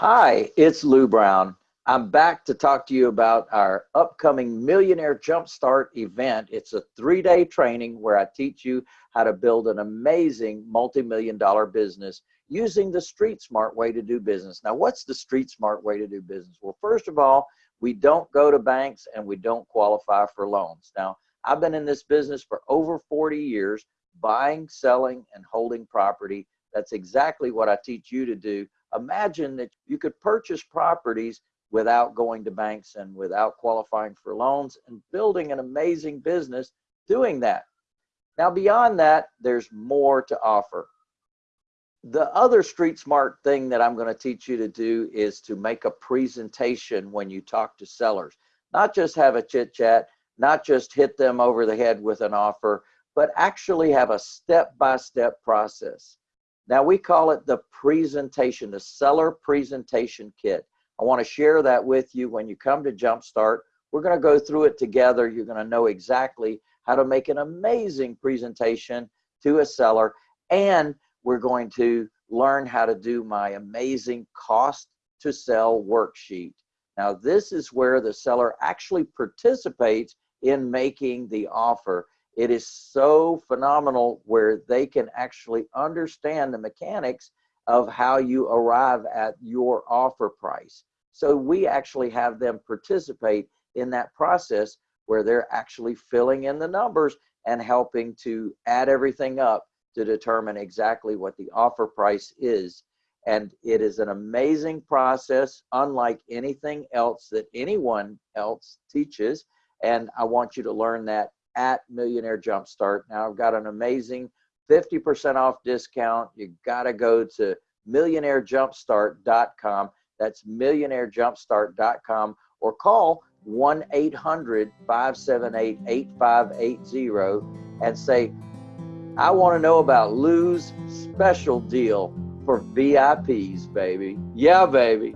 Hi, it's Lou Brown. I'm back to talk to you about our upcoming Millionaire Jumpstart event. It's a three day training where I teach you how to build an amazing multi million dollar business using the street smart way to do business. Now, what's the street smart way to do business? Well, first of all, we don't go to banks and we don't qualify for loans. Now, I've been in this business for over 40 years, buying, selling, and holding property. That's exactly what I teach you to do imagine that you could purchase properties without going to banks and without qualifying for loans and building an amazing business doing that. Now, beyond that, there's more to offer. The other street smart thing that I'm going to teach you to do is to make a presentation when you talk to sellers, not just have a chit chat, not just hit them over the head with an offer, but actually have a step by step process. Now we call it the presentation, the seller presentation kit. I want to share that with you when you come to Jumpstart. We're going to go through it together. You're going to know exactly how to make an amazing presentation to a seller. And we're going to learn how to do my amazing cost to sell worksheet. Now, this is where the seller actually participates in making the offer it is so phenomenal where they can actually understand the mechanics of how you arrive at your offer price. So we actually have them participate in that process where they're actually filling in the numbers and helping to add everything up to determine exactly what the offer price is. And it is an amazing process, unlike anything else that anyone else teaches. And I want you to learn that at Millionaire Jumpstart. Now I've got an amazing 50% off discount. You got to go to millionairejumpstart.com. That's millionairejumpstart.com or call 1 800 578 8580 and say, I want to know about Lou's special deal for VIPs, baby. Yeah, baby.